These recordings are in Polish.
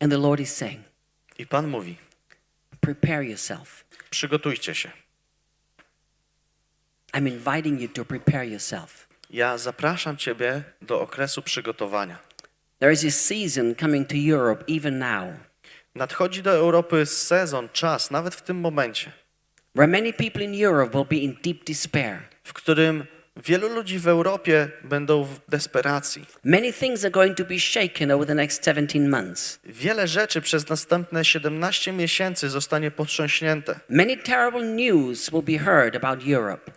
And the Lord is saying, I Pan mówi: prepare yourself. Przygotujcie się. I'm inviting you to prepare yourself. Ja zapraszam Ciebie do okresu przygotowania. There is a season coming to Europe even now Nadchodzi do Europy sezon, czas, nawet w tym momencie, where many people in Europe will be in deep despair. w którym wielu ludzi w Europie będą w desperacji. Many things are going to be shaken over the next 17 months. Wiele rzeczy przez następne 17 miesięcy zostanie potrząśnięte. Many terrible news will be heard about Europe.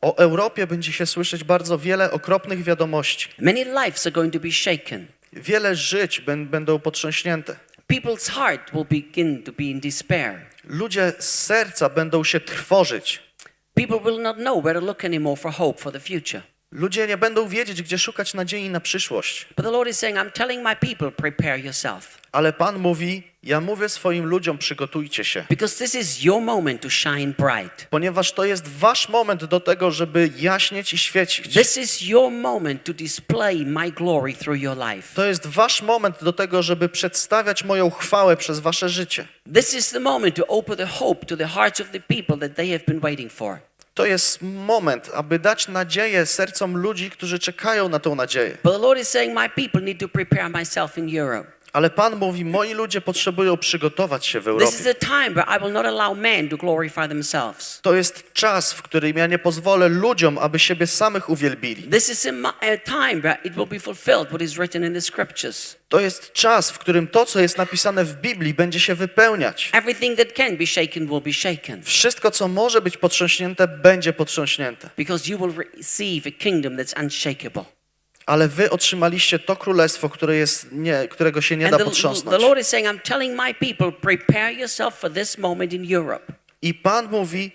O Europie będzie się słyszeć bardzo wiele okropnych wiadomości. Many lives are going to be shaken. Wiele żyć bę- będą potrząśnięte. People's heart will begin to be in despair. Ludzie z serca będą się trwożyć. People will not know where to look anymore for hope for the future. Ludzie nie będą wiedzieć, gdzie szukać nadziei na przyszłość. But the Lord is saying, I'm telling my people, prepare yourself. Ale Pan mówi: Ja mówię swoim ludziom, przygotujcie się, Because this is your moment to shine bright. ponieważ to jest wasz moment do tego, żeby jaśnieć i świecić. This is your moment to display my glory through your life. To jest wasz moment do tego, żeby przedstawiać moją chwałę przez wasze życie. This is the moment to open the hope to the hearts of the people that they have been waiting for. To jest moment, aby dać nadzieję sercom ludzi, którzy czekają na tą nadzieję. But the Lord is saying, My people need to prepare myself in Europe. Ale Pan mówi: Moi ludzie potrzebują przygotować się w Europie. to jest czas, w którym ja nie pozwolę ludziom, aby siebie samych uwielbili. To jest czas, w którym to, co jest napisane w Biblii, będzie się wypełniać. Wszystko, co może być potrząśnięte, będzie potrząśnięte. Because you will receive a kingdom that's unshakable. Ale wy otrzymaliście to królestwo, które jest nie, którego się nie da potrząsnąć. I Pan mówi,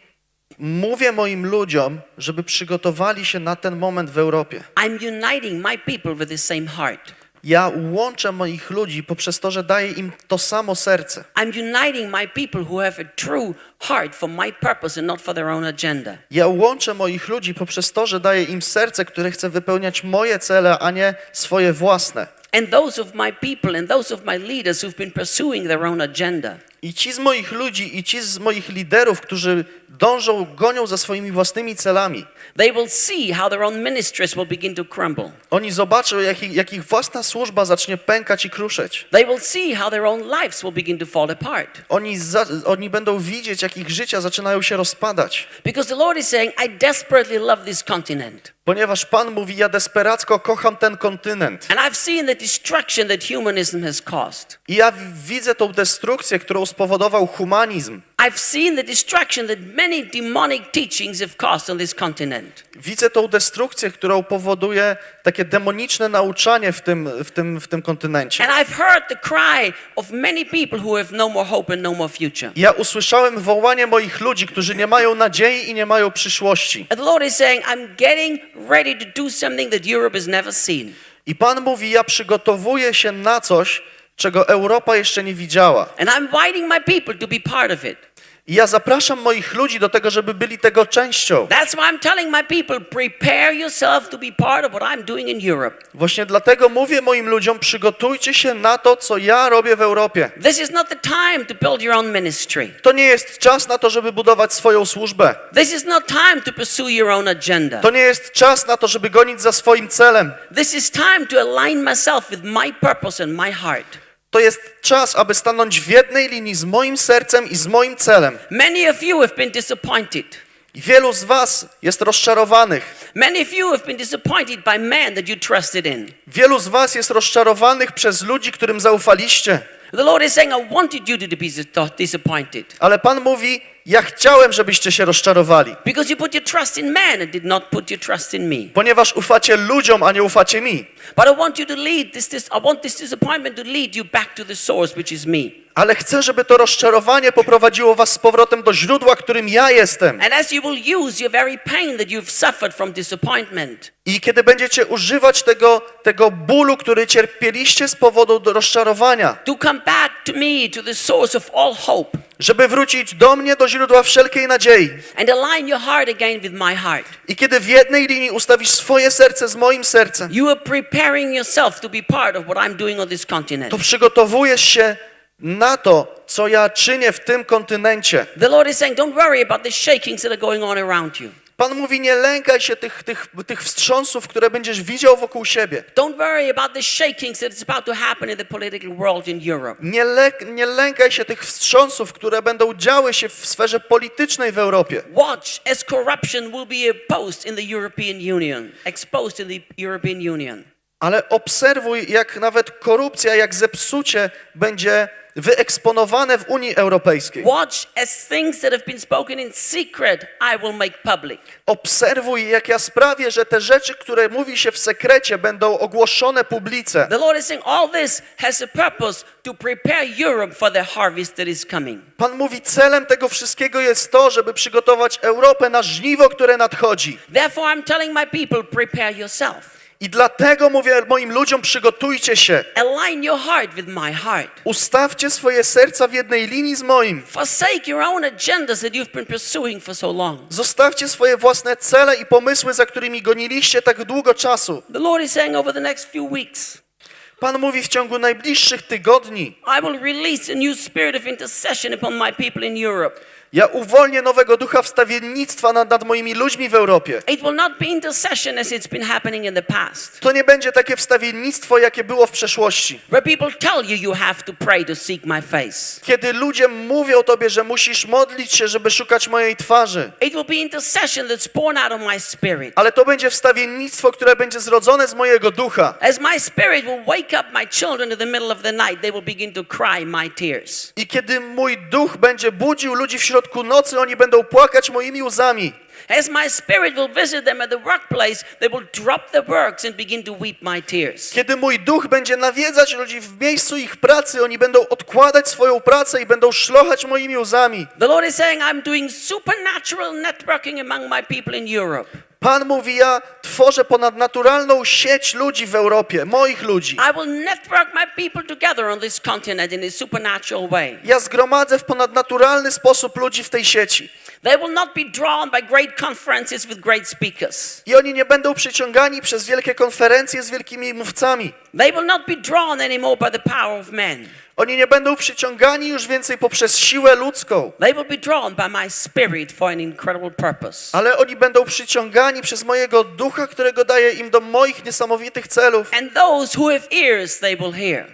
mówię moim ludziom, żeby przygotowali się na ten moment w Europie. I'm uniting my people with the same heart. Ja łączę moich ludzi poprzez to, że daję im to samo serce. I'm uniting my people who have a true heart for my purpose and not for their own agenda. Ja łączę moich ludzi poprzez to, że daję im serce, które chce wypełniać moje cele, a nie swoje własne. And those of my people and those of my leaders who've been pursuing their own agenda. I ci z moich ludzi, i ci z moich liderów, którzy dążą, gonią za swoimi własnymi celami, They will see how their own ministries will begin to crumble. oni zobaczą, jak ich, jak ich własna służba zacznie pękać i kruszeć. They will see how their own lives will begin to fall apart. Oni, za, oni będą widzieć, jak ich życia zaczynają się rozpadać. Because the Lord is saying, I desperately love this continent. Ponieważ Pan mówi, ja desperacko kocham ten kontynent. And I've seen the destruction that humanism has caused. I ja widzę tą destrukcję, którą spowodował humanizm. I've seen the destruction that many demonic teachings have caused on this continent. Widzę tą destrukcję, którą powoduje takie demoniczne nauczanie w tym, w tym, w tym kontynencie. And I've heard the cry of many people who have no more hope and no more future. Ja usłyszałem wołanie moich ludzi, którzy nie mają nadziei i nie mają przyszłości. And the Lord is saying, I'm getting ready to do something that Europe has never seen. I Pan mówi, ja przygotowuję się na coś, czego Europa jeszcze nie widziała. And I'm inviting my people to be part of it. I ja zapraszam moich ludzi do tego, żeby byli tego częścią. That's why I'm telling my people, prepare yourself to be part of what I'm doing in Europe. Właśnie dlatego mówię moim ludziom, przygotujcie się na to, co ja robię w Europie. This is not the time to build your own ministry. To nie jest czas na to, żeby budować swoją służbę. This is not time to pursue your own agenda. To nie jest czas na to, żeby gonić za swoim celem. This is time to align myself with my purpose and my heart. To jest czas, aby stanąć w jednej linii z moim sercem i z moim celem. Many of you have been disappointed. I wielu z was jest rozczarowanych. Many of you have been disappointed by men that you trusted in. Wielu z was jest rozczarowanych przez ludzi, którym zaufaliście. The Lord is saying, I wanted you to be dis- disappointed Ale Pan mówi, ja chciałem, żebyście się rozczarowali. because you put your trust in man and did not put your trust in me. Ponieważ ufacie ludziom, a nie ufacie mi. But I want you to lead this, this I want this disappointment to lead you back to the source, which is me. Ale chcę, żeby to rozczarowanie poprowadziło was z powrotem do źródła, którym ja jestem. I kiedy będziecie używać tego, tego bólu, który cierpieliście z powodu rozczarowania, to come back to me, to the source of all hope, żeby wrócić do mnie, do źródła wszelkiej nadziei. and align your heart again with my heart. I kiedy w jednej linii ustawisz swoje serce z moim sercem, You are preparing yourself to be part of what I'm doing on this continent. to przygotowujesz się na to, co ja czynię w tym kontynencie. The Lord is saying, don't worry about the shakings that are going on around you. Pan mówi, nie lękaj się tych, tych, tych wstrząsów, które będziesz widział wokół siebie. Don't worry about the shakings that is about to happen in the political world in Europe. Nie, le, nie lękaj się tych wstrząsów, które będą działy się w sferze politycznej w Europie. Watch as corruption will be opposed in the European Union, exposed in the European Union. Ale obserwuj, jak nawet korupcja, jak zepsucie będzie wyeksponowane w Unii Europejskiej. Secret. Obserwuj, jak ja sprawię, że te rzeczy, które mówi się w sekrecie, będą ogłoszone coming. Pan mówi, celem tego wszystkiego jest to, żeby przygotować Europę na żniwo, które nadchodzi. Therefore, I'm telling my people, prepare yourself. I dlatego mówię moim ludziom, przygotujcie się. Align your heart with my heart. Ustawcie swoje serca w jednej linii z moim. Forsake your own agendas that you've been pursuing for so long. Zostawcie swoje własne cele i pomysły, za którymi goniliście tak długo czasu. The Lord is saying over the next few weeks, Pan mówi w ciągu najbliższych tygodni. I will release a new spirit of intercession upon my people in Europe. Ja uwolnię nowego ducha wstawiennictwa nad, nad moimi ludźmi w Europie. It will not be intercession as it's been happening in the past, To nie będzie takie wstawiennictwo, jakie było w przeszłości. where people tell you you have to pray to seek my face. Kiedy ludzie mówią tobie, że musisz modlić się, żeby szukać mojej twarzy. It will be intercession that's born out of my spirit. Ale to będzie wstawiennictwo, które będzie zrodzone z mojego ducha. As my spirit will wake up my children in the middle of the night, they will begin to cry my tears. I kiedy mój duch będzie budził ludzi w środku nocy, oni będą płakać moimi łzami. As my spirit will visit them at the workplace, they will drop their works and begin to weep my tears. Kiedy mój duch będzie nawiedzać ludzi w miejscu ich pracy, oni będą odkładać swoją pracę i będą szlochać moimi łzami. The Lord is saying, I'm doing supernatural networking among my people in Europe. Pan mówi, ja tworzę ponadnaturalną sieć ludzi w Europie, moich ludzi. Ja zgromadzę w ponadnaturalny sposób ludzi w tej sieci. I oni nie będą przyciągani przez wielkie konferencje z wielkimi mówcami. They will not be drawn anymore by the power of men. Oni nie będą przyciągani już więcej poprzez siłę ludzką, They will be drawn by my spirit for an incredible purpose. ale oni będą przyciągani przez mojego ducha, którego daję im do moich niesamowitych celów. And those who have ears, they will hear.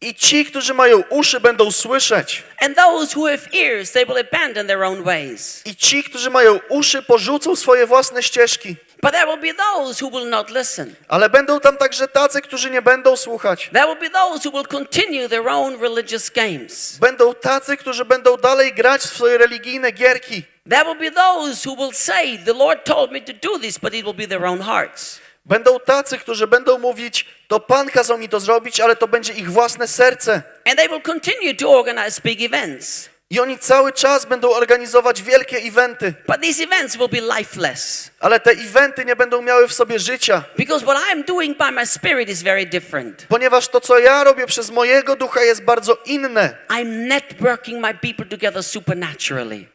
I ci, którzy mają uszy, będą słyszeć. And those who have ears, they will abandon their own ways. I ci, którzy mają uszy, porzucą swoje własne ścieżki. But there will be those who will not listen. Ale będą tam także tacy, którzy nie będą słuchać. There will be those who will continue their own religious games. Będą tacy, którzy będą dalej grać w swoje religijne gierki. There will be those who will say, The Lord told me to do this, but it will be their own hearts. Będą tacy, którzy będą mówić, to Pan kazał mi to zrobić, ale to będzie ich własne serce. And they will continue to organize big events. I oni cały czas będą organizować wielkie eventy, But these events will be lifeless. ale te eventy nie będą miały w sobie życia, Because what I'm doing by my spirit is very different. ponieważ to, co ja robię przez mojego ducha, jest bardzo inne. I'm networking my people together supernaturally.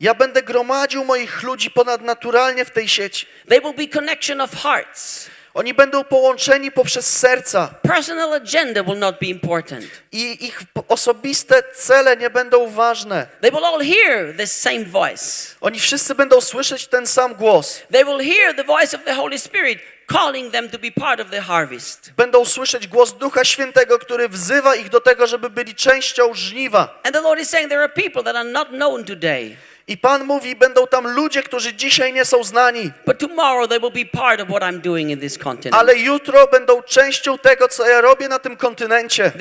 Ja będę gromadził moich ludzi ponadnaturalnie w tej sieci. They will be connection of hearts. Oni będą połączeni poprzez serca Personal agenda will not be important. i ich osobiste cele nie będą ważne. They will all hear the same voice. Oni wszyscy będą słyszeć ten sam głos. They will hear the voice of the Holy Spirit calling them to be part of the harvest. Będą słyszeć głos Ducha Świętego, który wzywa ich do tego, żeby byli częścią żniwa. And the Lord is saying there are people that are not known today, I Pan mówi, będą tam ludzie, którzy dzisiaj nie są znani, ale jutro będą częścią tego, co ja robię na tym kontynencie.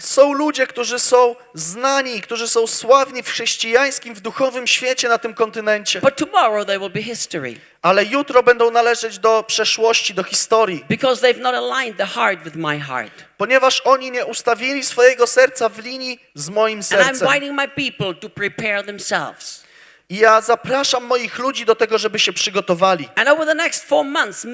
Są ludzie, którzy są znani, którzy są sławni w chrześcijańskim, w duchowym świecie na tym kontynencie, But tomorrow they will be history. Ale jutro będą należeć do przeszłości, do historii, because they've not aligned the heart with my heart. ponieważ oni nie ustawili swojego serca w linii z moim And I'm sercem. inviting my people to prepare themselves. I ja zapraszam moich ludzi do tego, żeby się przygotowali. Months.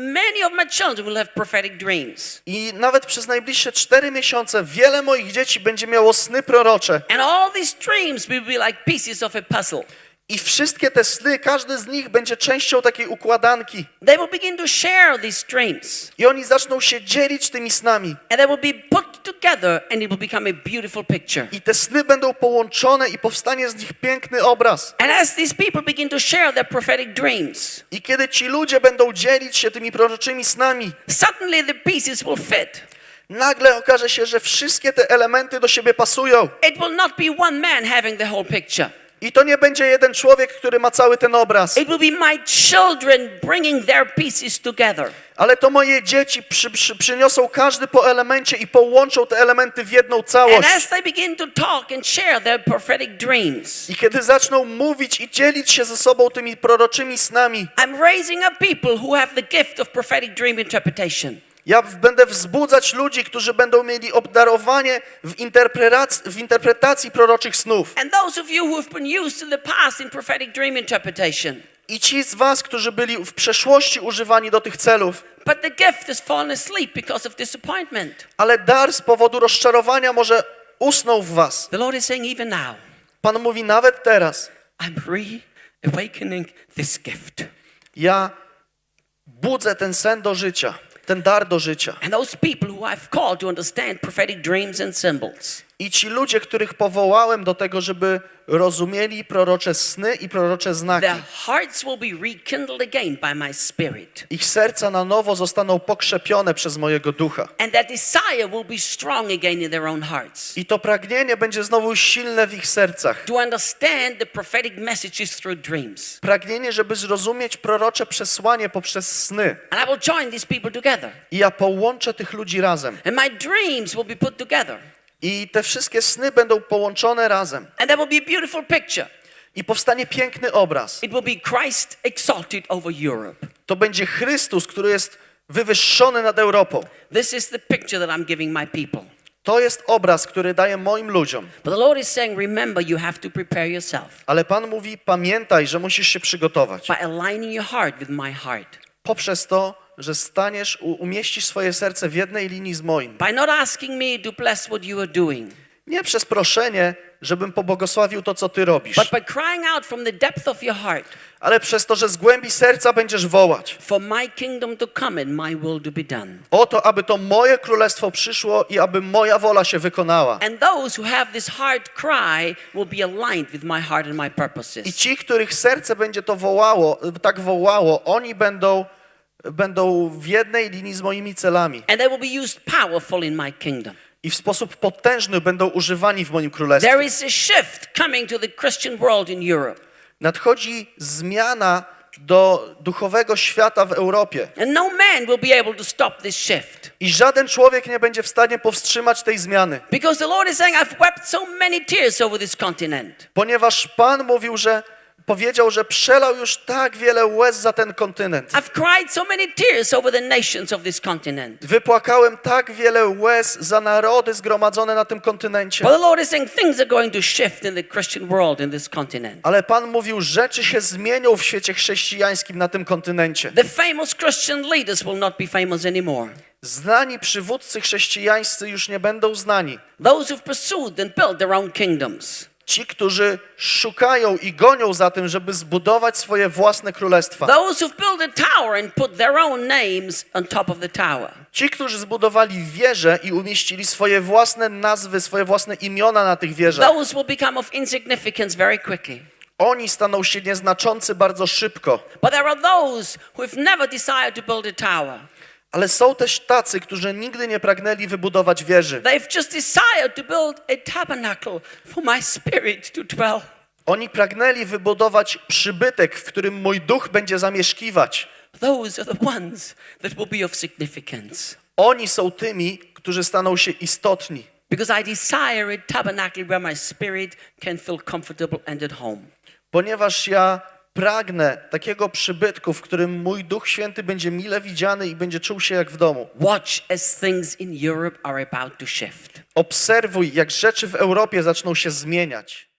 I nawet przez najbliższe cztery miesiące wiele moich dzieci będzie miało sny prorocze. And all these dreams will be like pieces of a puzzle. I wszystkie te sny, każdy z nich będzie częścią takiej układanki. They will begin to share these dreams. I oni zaczną się dzielić tymi snami. And they will be put together and it will become a beautiful picture. I te sny będą połączone i powstanie z nich piękny obraz. And as these people begin to share their prophetic dreams, I kiedy ci ludzie będą dzielić się tymi proroczymi snami, suddenly the pieces will fit. nagle okaże się, że wszystkie te elementy do siebie pasują. It will not be one man having the whole picture. I to nie będzie jeden człowiek, który ma cały ten obraz, It will be my children bringing their pieces together. ale to moje dzieci przy, przy, przyniosą każdy po elemencie i połączą te elementy w jedną And całość. as they begin to talk and share their prophetic dreams, I kiedy zaczną mówić i dzielić się ze sobą tymi proroczymi snami, I'm raising up people who have the gift of prophetic dream interpretation. Ja będę wzbudzać ludzi, którzy będą mieli obdarowanie w interpretacji, w interpretacji proroczych snów. I ci z was, którzy byli w przeszłości używani do tych celów, ale dar z powodu rozczarowania może usnął w was. Pan mówi nawet teraz, I'm reawakening this gift. ja budzę ten sen do życia, ten dar do życia. And those people who I've called to understand prophetic dreams and symbols, I ci ludzie, których powołałem do tego, żeby rozumieli prorocze sny i prorocze znaki, ich serca na nowo zostaną pokrzepione przez mojego ducha. I to pragnienie będzie znowu silne w ich sercach. Pragnienie, żeby zrozumieć prorocze przesłanie poprzez sny. I ja połączę tych ludzi razem. And my dreams will be put together. I te wszystkie sny będą połączone razem. And there will be a beautiful picture. I powstanie piękny obraz. It will be Christ exalted over Europe. To będzie Chrystus, który jest wywyższony nad Europą. This is the picture that I'm giving my people. To jest obraz, który daję moim ludziom. But the Lord is saying, remember, you have to prepare yourself Ale Pan mówi: pamiętaj, że musisz się przygotować. by aligning your heart with my heart, Poprzez to, że staniesz, umieścisz swoje serce w jednej linii z moim. by not asking me to bless what you are doing, Nie przez proszenie, żebym pobłogosławił to, co ty robisz, but by crying out from the depth of your heart ale przez to, że z głębi serca będziesz wołać. for my kingdom to come and my will to be done. O to, aby to moje królestwo przyszło i aby moja wola się wykonała. And those who have this heart cry will be aligned with my heart and my I purposes. ci, których serce będzie to wołało, tak wołało, oni będą, będą w jednej linii z moimi celami And they will be used powerful in my kingdom. i w sposób potężny będą używani w moim królestwie. There is a shift coming to the Christian world in Europe. Nadchodzi zmiana do duchowego świata w Europie And no man will be able to stop this shift. i żaden człowiek nie będzie w stanie powstrzymać tej zmiany, Because the Lord is saying, I've wept so many tears over this continent. ponieważ Pan mówił, że powiedział, że przelał już tak wiele łez za ten kontynent. Wypłakałem tak wiele łez za narody zgromadzone na tym kontynencie. Ale Pan mówił, rzeczy się zmienią w świecie chrześcijańskim na tym kontynencie. The famous Christian leaders will not be famous anymore. Znani przywódcy chrześcijańscy już nie będą znani. Those who've pursued and built their own kingdoms. Ci, którzy szukają i gonią za tym, żeby zbudować swoje własne królestwa. Who've. Ci, którzy zbudowali wieże i umieścili swoje własne nazwy, swoje własne imiona na tych wieżach. Oni staną się nieznaczący bardzo szybko. But there are those who have never desired to build a tower. Ale są też tacy, którzy nigdy nie pragnęli wybudować wieży. They've just desired to build a tabernacle for my spirit to dwell. Oni pragnęli wybudować przybytek, w którym mój duch będzie zamieszkiwać. Those are the ones that will be of significance. Oni są tymi, którzy staną się istotni. Because I desire a tabernacle where my spirit can feel comfortable and at home. Ponieważ ja Pragnę takiego przybytku, w którym mój Duch Święty będzie mile widziany i będzie czuł się jak w domu. Watch as things in Europe are about to shift. Obserwuj, jak rzeczy w Europie zaczną się zmieniać.